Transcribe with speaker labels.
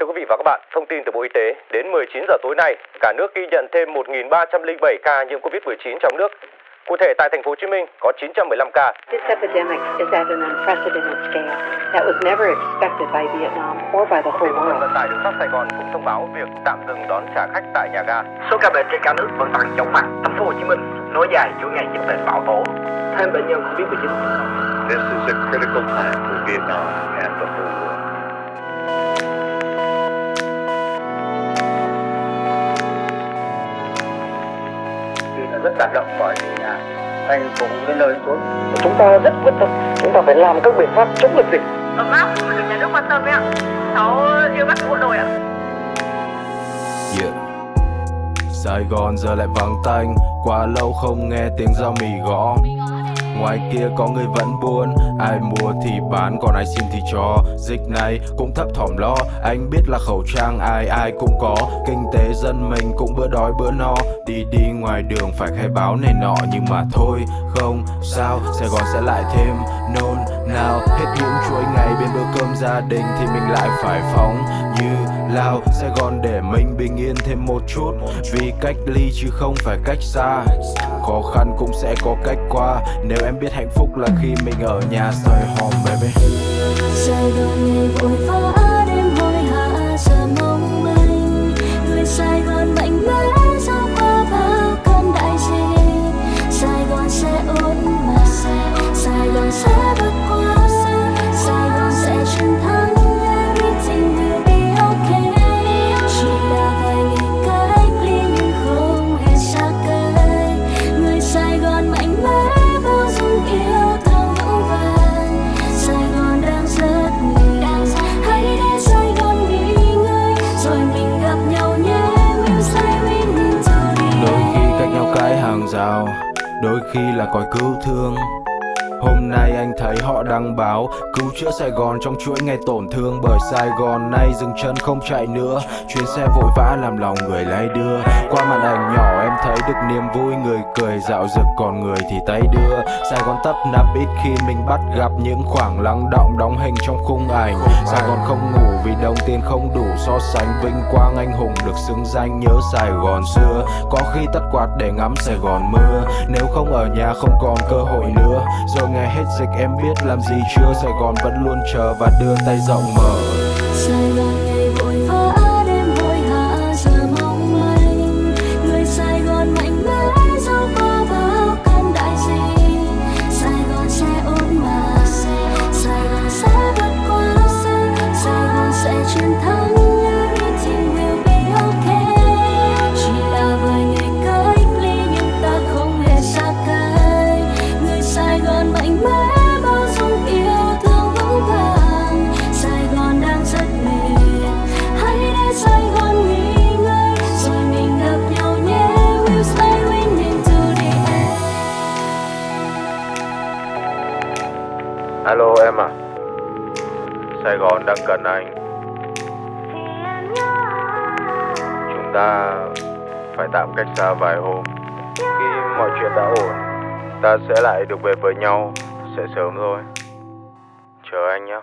Speaker 1: Thưa quý vị và các bạn, thông tin từ Bộ Y tế, đến 19 giờ tối nay, cả nước ghi nhận thêm 1.307 ca nhiễm Covid-19 trong nước. Cụ thể tại thành phố Hồ Chí Minh có 915 ca.
Speaker 2: This epidemic is at an unprecedented scale that was never expected by Vietnam or by the
Speaker 1: Công ty
Speaker 2: whole
Speaker 1: cổ phần
Speaker 2: world.
Speaker 1: vận tải đường sắt Sài Gòn cũng thông báo việc tạm dừng đón trả khách tại nhà ga.
Speaker 3: Số ca bệnh trên cả nước vẫn tăng chóng mặt. Thành phố Hồ Chí Minh nối dài chuỗi ngày dịch bệnh bão tố. Thêm bệnh nhân Covid-19.
Speaker 4: This is a critical time for Vietnam and the whole world.
Speaker 5: Rất cảm động bởi vì là anh cũng nơi đến chốn
Speaker 3: Chúng ta rất quyết tâm. Chúng ta phải làm các biện pháp chống dịch dịch.
Speaker 6: ấm áp mà được nhà nước quan tâm ấy ạ cháu yêu bác bộ đội ạ
Speaker 7: Yeah. Sài Gòn giờ lại vắng tanh Quá lâu không nghe tiếng dao mì gõ Ngoài kia có người vẫn buồn Ai mua thì bán, còn ai xin thì cho. Dịch này cũng thấp thỏm lo, Anh biết là khẩu trang ai ai cũng có. Kinh tế dân mình cũng bữa đói bữa no. Đi đi ngoài đường phải khai báo này nọ, Nhưng mà thôi, không sao, Sài Gòn sẽ lại thêm. Nôn nào, Hết những chuỗi ngày bên bữa cơm gia đình Thì mình lại phải phóng như lao Sài Gòn để mình bình yên thêm một chút. Vì cách ly chứ không phải cách xa. Khó khăn cũng sẽ có cách qua. Nếu em biết hạnh phúc là khi mình ở nhà, soi hòm, baby.
Speaker 8: Sài Gòn ngày vội vã
Speaker 7: Đôi khi cách nhau cái hàng rào Đôi khi là còi cứu thương. Hôm nay anh thấy họ đăng báo, Cứu chữa Sài Gòn trong chuỗi ngày tổn thương Bởi Sài Gòn. Nay dừng chân không chạy nữa, Chuyến xe vội vã làm lòng người lay đưa. Qua màn ảnh nhỏ em thấy được niềm vui, Người cười dạo rực còn người thì tay đưa. Sài Gòn tấp nập ít khi mình bắt gặp Những khoảng lắng động đóng hình trong khung ảnh. Sài Gòn không ngủ vì đồng tiền không đủ So sánh vinh quang anh hùng được xứng danh Nhớ Sài Gòn xưa. Có khi tắt quạt để ngắm Sài Gòn mưa, Nếu không ở nhà không còn cơ hội nữa. Rồi ngày hết dịch em biết làm gì chưa, Sài Gòn vẫn luôn chờ và đưa tay rộng mở. Alo, em à. Sài Gòn đang cần anh. Chúng ta phải tạm cách xa vài hôm. Khi mọi chuyện đã ổn, Ta sẽ lại được về với nhau. Sẽ sớm thôi. Chờ anh nhé